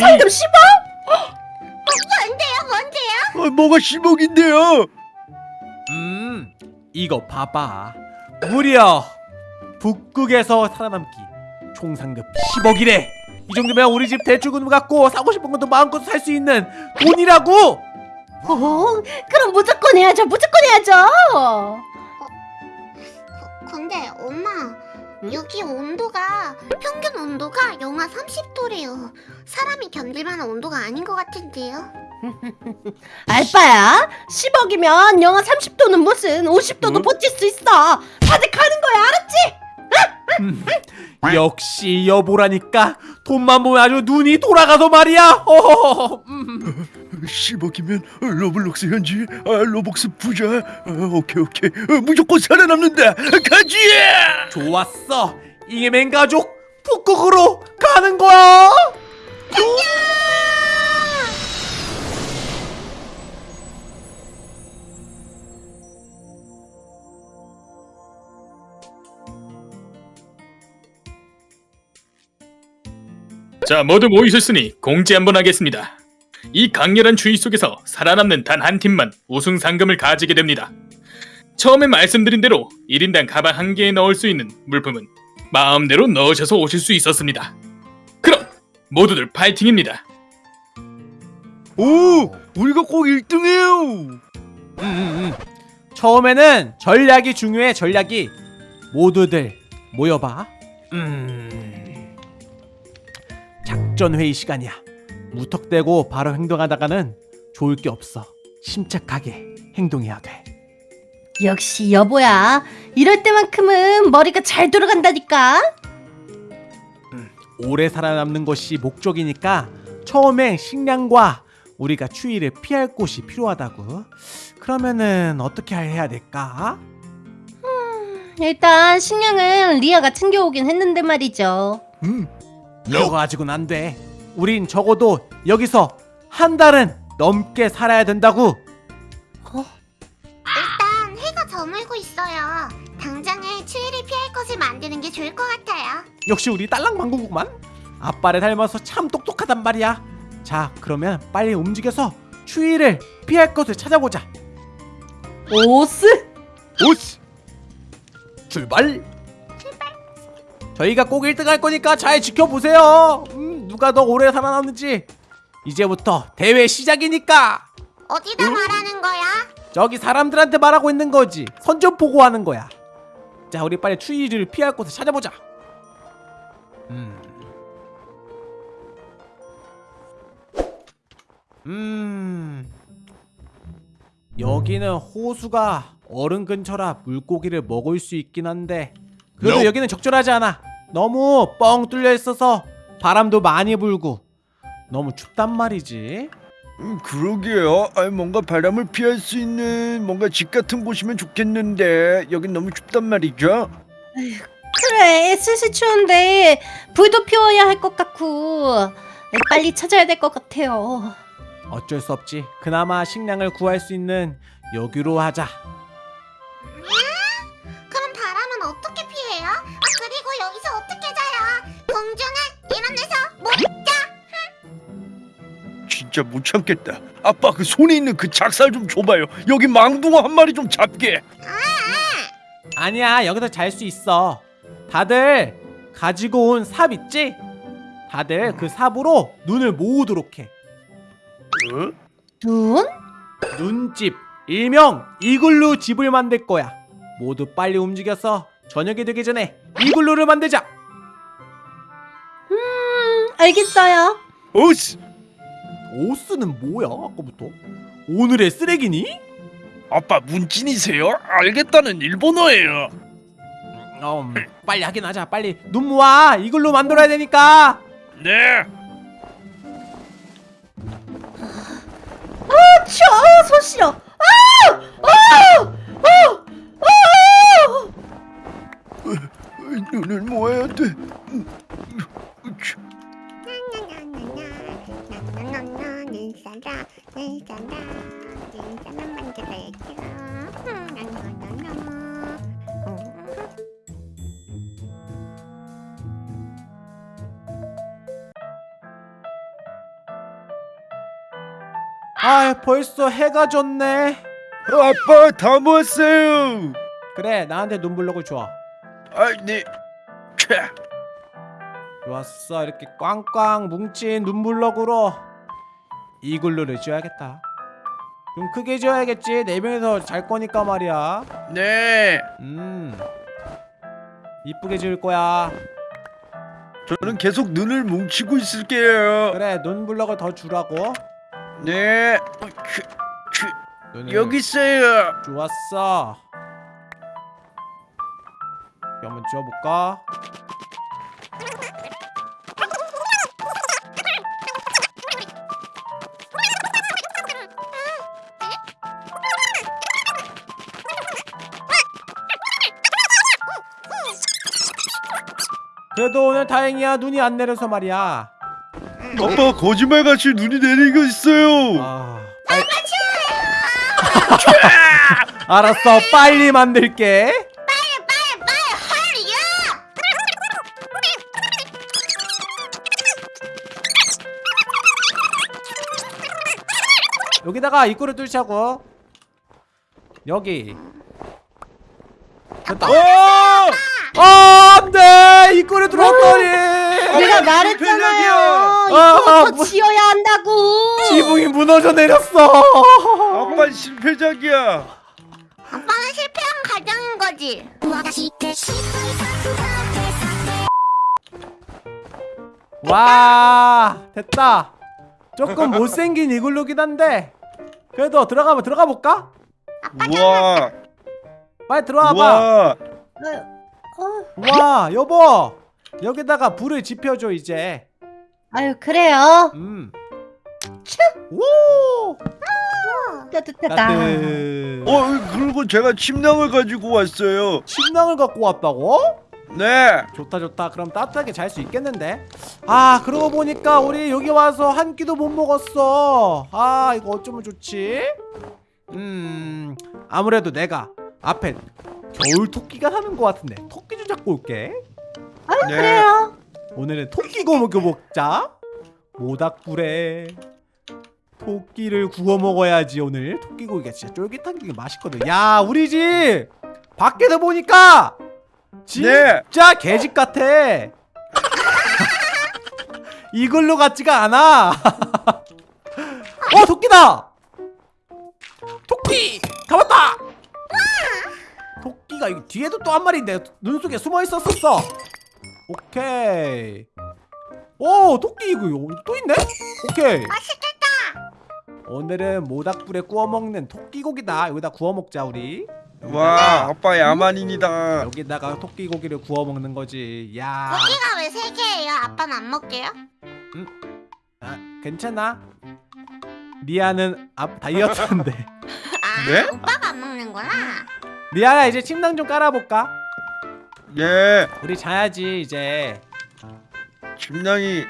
상금 10억? 뭔데요 뭔데요? 아, 뭐가 10억인데요? 음 이거 봐봐 무려 북극에서 살아남기 총 상금 10억이래 이 정도면 우리 집 대출금 갖고 사고 싶은 것도 마음껏 살 수 있는 돈이라고 어, 그럼 무조건 해야죠. 무조건 해야죠. 그, 근데 엄마 여기 온도가 평균 온도가 영하 30도래요. 사람이 견딜만한 온도가 아닌 것 같은데요. 알 바야. 10억이면 영하 30도는 무슨 50도도 응? 버틸 수 있어. 다들 가는 거야. 알았지? 역시 여보라니까 돈만 보면 아주 눈이 돌아가서 말이야 어허허허. 음. 10억이면 로블록스 현질 아, Robux 부자. 아, 오케이 오케이. 어, 무조건 살아남는다. 가지! 좋았어. 이게맨 가족 북극으로 가는 거야. 자, 모두 모이셨으니 공지 한번 하겠습니다. 이 강렬한 추위 속에서 살아남는 단 한 팀만 우승 상금을 가지게 됩니다. 처음에 말씀드린 대로 1인당 가방 한 개에 넣을 수 있는 물품은 마음대로 넣으셔서 오실 수 있었습니다. 그럼 모두들 파이팅입니다. 오 우리가 꼭 1등해요 음, 음, 음. 처음에는 전략이 중요해 전략이 모두들 모여봐 음. 작전 회의 시간이야 무턱대고 바로 행동하다가는 좋을 게 없어 침착하게 행동해야 돼 역시 여보야. 이럴 때만큼은 머리가 잘 돌아간다니까. 오래 살아남는 것이 목적이니까 처음엔 식량과 우리가 추위를 피할 곳이 필요하다고 그러면은 어떻게 해야 될까? 일단 식량은 리아가 챙겨오긴 했는데 말이죠. 음, 그거 가지고는 안 돼. 우린 적어도 여기서 한 달은 넘게 살아야 된다고. 일단 해가 저물고 있어요. 당장에 추위를 피할 것을 만드는 게 좋을 것 같아요. 역시 우리 딸랑망구구만. 아빠를 닮아서 참 똑똑하단 말이야. 자, 그러면 빨리 움직여서 추위를 피할 것을 찾아보자. 오스. 오스. 출발. 저희가 꼭 1등 할 거니까 잘 지켜보세요. 음, 누가 더 오래 살아남는지. 이제부터 대회 시작이니까. 어디다 말하는 거야? 저기 사람들한테 말하고 있는 거지. 선전 보고 하는 거야. 자, 우리 빨리 추위를 피할 곳을 찾아보자. 음. 음. 여기는 호수가 얼음 근처라 물고기를 먹을 수 있긴 한데 그래도 No. 여기는 적절하지 않아. 너무 뻥 뚫려 있어서 바람도 많이 불고 너무 춥단 말이지. 음, 그러게요 아, 뭔가 바람을 피할 수 있는 뭔가 집 같은 곳이면 좋겠는데 여긴 너무 춥단 말이죠 그래 슬슬 추운데 불도 피워야 할 것 같고 빨리 찾아야 될 것 같아요. 어쩔 수 없지. 그나마 식량을 구할 수 있는 여기로 하자. 진짜 못 참겠다 아빠 그 손에 있는 그 작살 좀 줘봐요 여기 망둥어 한 마리 좀 잡게 아니야, 여기서 잘 수 있어. 다들 가지고 온 삽 있지? 다들 그 삽으로 눈을 모으도록 해. 어? 눈? 눈집, 일명 이글루 집을 만들 거야. 모두 빨리 움직여서 저녁이 되기 전에 이글루를 만들자. 음 알겠어요. 어스 오스는 뭐야? 아까부터? 오늘의 쓰레기니? 아빠 문진이세요? 알겠다는 일본어예요 음, 빨리 하긴 하자. 빨리 눈 모아. 이글루 만들어야 되니까. 네 추워 손 시려. 아! 아! 아! 아! 어, 눈을 모아야 돼 사랑, 내 사랑 만들어야죠. 아 벌써 해가 졌네 어, 아빠 다 모았어요. 그래 나한테 눈블럭을 줘 아, 네. 캬. 좋았어 이렇게 꽝꽝 뭉친 눈블럭으로 이글루를 지어야겠다 좀 크게 지어야겠지 네 명이서 잘 거니까 말이야 네. 음 이쁘게 지을 거야 저는 계속 눈을 뭉치고 있을게요. 그래 눈 블럭을 더 주라고 네. 어, 그, 그, 여기 있어요. 좋았어 한번 지어볼까 그래도 오늘 다행이야. 눈이 안 내려서 말이야. 아빠 거짓말같이 눈이 내리는 거 있어요. 아, 빨리. 알았어. 빨리 만들게. 빨리 빨리 빨리 헐리야 여기다가 입구를 뚫자고. 여기. 됐다. 어! 아 안돼! 입구를 뚫었더니! 내가 말했잖아요. 아, 이거부터 뭐- 지어야 한다고. 지붕이 무너져 내렸어. 아빠 실패작이야. 아빠는 실패한 가정인 거지. 와 됐다. 조금 못생긴 이글루긴 한데 그래도 들어가면 들어가 볼까? 우와. 빨리 들어와봐. 우 와. 어, 와 여보 여기다가 불을 지펴줘 이제 아유 그래요. 음. 오 따뜻하다. 따뜻 어, 그리고 제가 침낭을 가지고 왔어요. 침낭을 갖고 왔다고? 네. 좋다 좋다 그럼 따뜻하게 잘 수 있겠는데 아 그러고 보니까 우리 여기 와서 한 끼도 못 먹었어 아 이거 어쩌면 좋지 음 아무래도 내가 앞에 겨울 토끼가 사는 것 같은데. 토끼 좀 잡고 올게. 아유 네. 그래요. 오늘은 토끼 구워 먹자. 모닥불에 토끼를 구워 먹어야지 오늘. 토끼 고기가 진짜 쫄깃한 게 맛있거든. 야 우리 집 밖에서 보니까 네. 진짜 개집 같아. 이걸로 같지가 않아. 어 토끼다! 토끼! 잡았다 토끼가 여기 뒤에도 또 한 마리 내 눈 속에 숨어 있었었어. 오케이. 오 토끼 이거 또 있네? 오케이. 맛있겠다. 오늘은 모닥불에 구워 먹는 토끼 고기다. 여기다 구워 먹자 우리. 와, 아빠 야만인이다. 여기다가 토끼 고기를 구워 먹는 거지. 야. 고기가 왜 세 개예요? 아빠는 안 먹게요? 아, 괜찮아? 리아는 앞 다이어트인데. 아 네? 오빠가 리아야 이제 침낭 좀 깔아볼까? 예. 우리 자야지 이제. 침낭이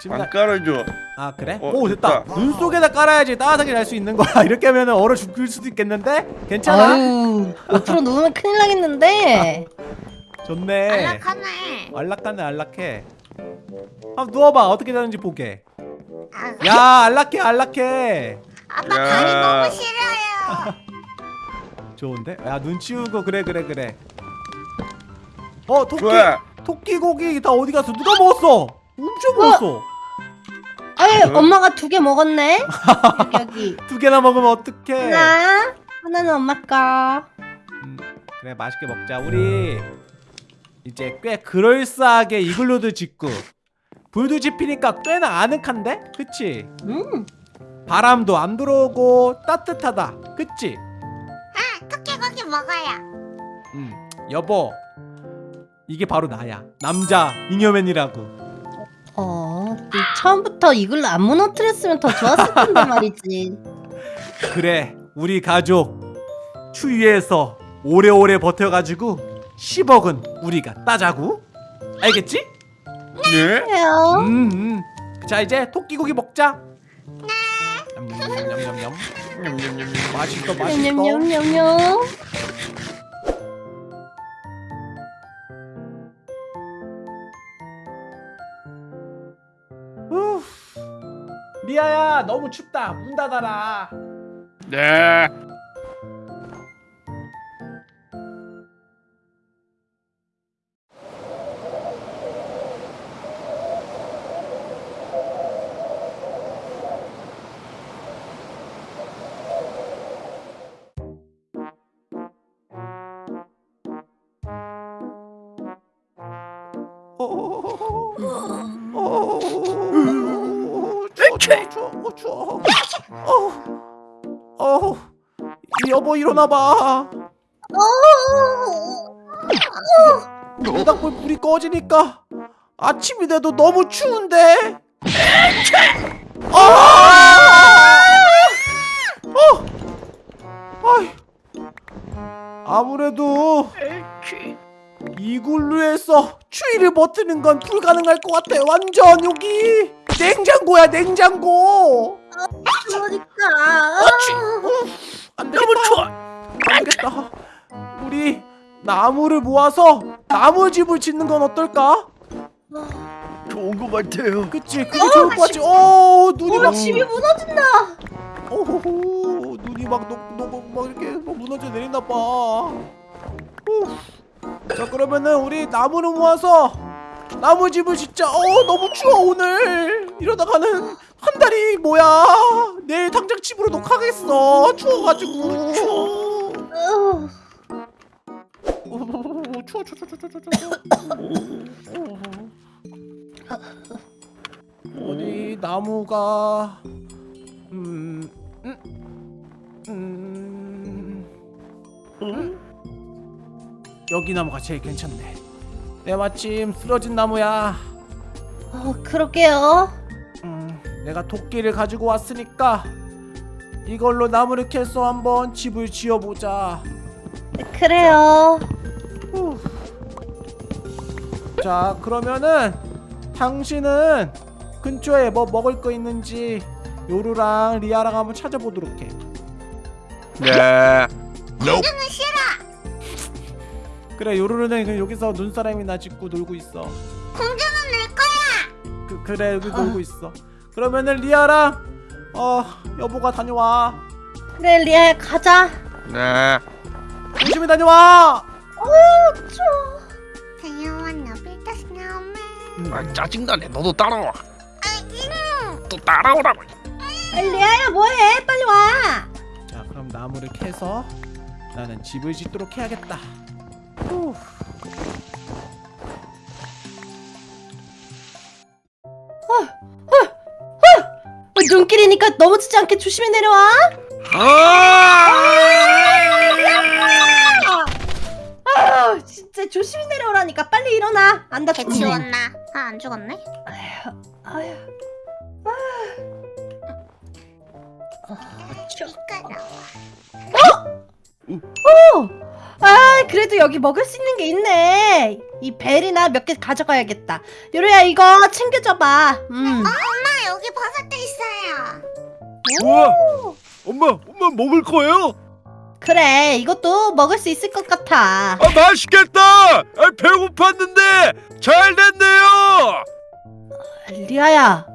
침낭. 안 깔아줘. 아 그래? 어, 오 됐다. 됐다. 눈 속에다 깔아야지 따뜻하게 잘 수 있는 거야. 이렇게 하면은 얼어 죽을 수도 있겠는데? 괜찮아? 아유 옆으로 누우면 큰일 나겠는데. 좋네. 안락하네. 안락하네 안락해. 한번 누워봐. 어떻게 되는지 보게. 아, 야 안락해 안락해. 아빠 야. 다리 너무 싫어요 좋은데? 야 눈 치우고 그래 그래 그래 어 토끼 좋아. 토끼 고기 다 어디 갔어 누가 먹었어 엄청 먹었어 아유 어? 엄마가 두 개 먹었네. 여기 여기. 두 개나 먹으면 어떡해 하나 하나는 엄마 거. 음, 그래 맛있게 먹자 우리 이제 꽤 그럴싸하게 이글루도 짓고 불도 지피니까 꽤나 아늑한데? 그치? 음. 바람도 안 들어오고 따뜻하다 그치? 먹어요 음 여보 이게 바로 나야 남자 잉여맨이라고 어, 이 처음부터 이걸로 안 무너뜨렸으면 더 좋았을 텐데 말이지. 그래 우리 가족 추위에서 오래오래 버텨가지고 10억은 우리가 따자고 알겠지? 네. 그래요. 음, 음. 자 이제 토끼고기 먹자 냠냠냠냠냠 냠냠냠. 맛있어 맛있어 냠냠냠냠. 후. 리아야 너무 춥다 문 닫아라 네. 추워 추워 추워 어, 어, 여보 일어나봐. 모닥불 불이 꺼지니까 아침이 돼도 너무 추운데? 아! 어! 아이, 아무래도 이글루에서 추위를 버티는 건 불가능할 것 같아 완전 여기 냉장고야 냉장고 그러니까. 안 되겠다. 너무 추워. 안 되겠다. 우리 나무를 모아서 나무집을 짓는 건 어떨까? 좋은 것 같아요. 그치? 그게 좋을 것 같지? 오 눈이 어, 막 집이 무너진다. 오호호 눈이 막, 녹, 녹, 막 이렇게 막 무너져 내린다 봐. 후. 자 그러면은 우리 나무를 모아서 나무집을 짓자. 어 너무 추워 오늘. 이러다가는 한 달이 뭐야? 내일 당장 집으로 녹하겠어. 추워가지고. 추워. 추워 추워 추워 추워 추워 추워 어디 나무가 음, 음, 음, 음. 여기 나무가 제일 괜찮네 내 마침 쓰러진 나무야 어, 그러게요. 음, 내가 도끼를 가지고 왔으니까 이걸로 나무를 캐서 한번 집을 지어보자 그래요. 후. 자 그러면은 당신은 근처에 뭐 먹을 거 있는지 요루랑 리아랑 한번 찾아보도록 해 네. 공주는 싫어. 그래 요루루는 그 여기서 눈사람이나 짓고 놀고 있어 공주는 놀 거야. 그, 그래 여기 놀고 있어 그러면은 리아랑 어 여보가 다녀와 그래, 리아야, 가자. 네. 조심히 다녀와 Do you wanna build a snowman. 아, 짜증나네. 너도 따라와. 아기는 또 따라오라고. 아, 리아야, 뭐해? 빨리 와. 자 그럼 나무를 캐서 나는 집을 짓도록 해야겠다 후. 어, 눈길이니까 넘어지지 않게 조심히 내려와. 아, 진짜 조심히 내려오라니까 빨리 일어나. 안개 다쳤네. 치웠나? 아 안 죽었네. 아휴. 이거라. 아, 그래도 여기 먹을 수 있는 게 있네. 이 벨이나 몇 개 가져가야겠다. 요리야 이거 챙겨줘봐. 음. 엄마 여기 버섯도 있어요. 우와. 엄마, 엄마 먹을 거예요? 그래, 이것도 먹을 수 있을 것 같아. 아, 맛있겠다. 아, 배고팠는데 잘 됐네요. 리아야,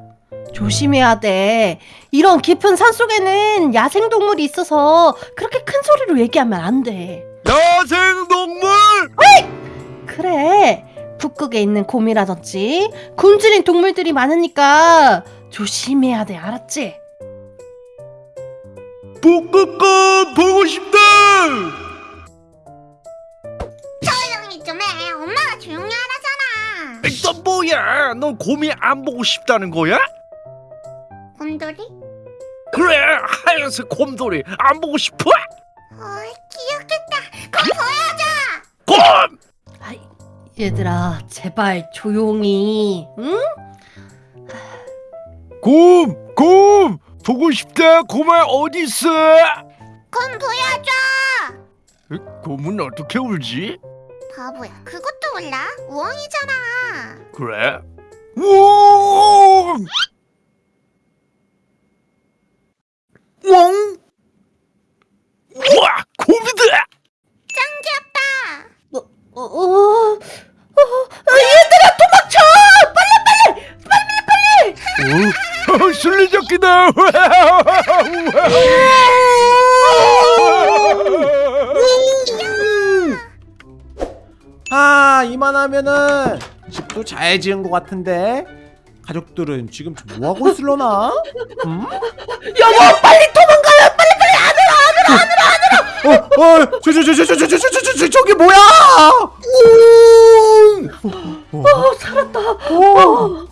조심해야 돼. 이런 깊은 산 속에는 야생 동물이 있어서 그렇게 큰 소리로 얘기하면 안 돼. 야생 동물. 그래, 북극에 있는 곰이라든지 굶주린 동물들이 많으니까 조심해야 돼, 알았지? 북극곰 보고 싶다. 조용히 좀 해. 엄마가 조용히 하라잖아. 너 뭐야? 넌 곰이 안 보고 싶다는 거야? 곰돌이? 그래, 하얀색 곰돌이 안 보고 싶어? 어이 귀엽겠다. 곰 보여줘. 곰! 아이, 얘들아, 제발 조용히, 응? 곰! 곰! 보고 싶다. 곰아 어디 있어? 곰 보여줘. 곰은 어떻게 울지? 바보야. 그것도 몰라? 우엉이잖아. 그래? 우엉! 우엉! 우와! 곰이다! 짱 귀엽다. 어, 어, 어, 어, 얘들아 도망쳐! 빨리 빨리! 어? 술래잡기다! 간다. 아 이만하면은 집도 잘 지은 것 같은데 가족들은 지금 뭐 하고 있을려나? 음? 여보 빨리 도망가요 빨리 빨리 안으로 안으로 안으로 어, 어, 저, 저, 저, 저, 저, 저, 저, 저, 저, 저, 저기 뭐야? 어 살았다 도망쳐!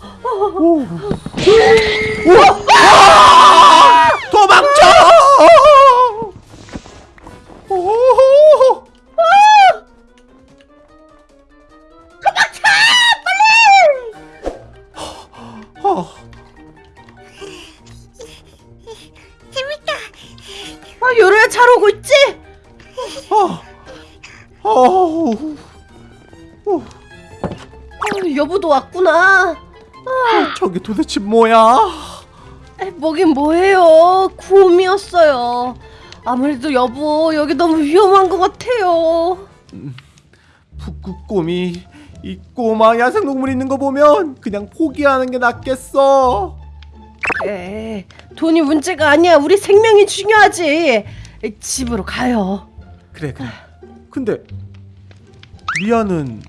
도대체 뭐야? 에, 뭐긴 뭐해요 구음이었어요 아무래도 여보 여기 너무 위험한 것 같아요 북극곰이 이 꼬마 야생동물 있는 거 보면 그냥 포기하는 게 낫겠어. 그래 돈이 문제가 아니야 우리 생명이 중요하지 에, 집으로 가요 그래 그래. 근데 리아는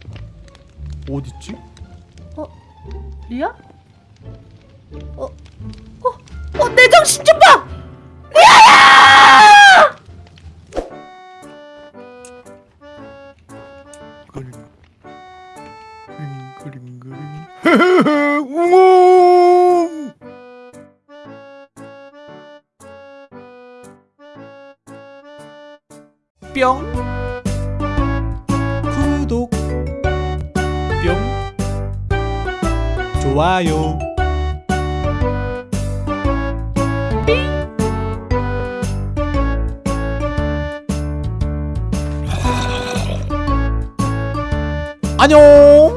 어딨지? 리아? 어? 어? 어? 내 정신 좀 봐! 리아야! 그림 그림 그림 그림 우웅 뿅 구독 뿅 좋아요 안녕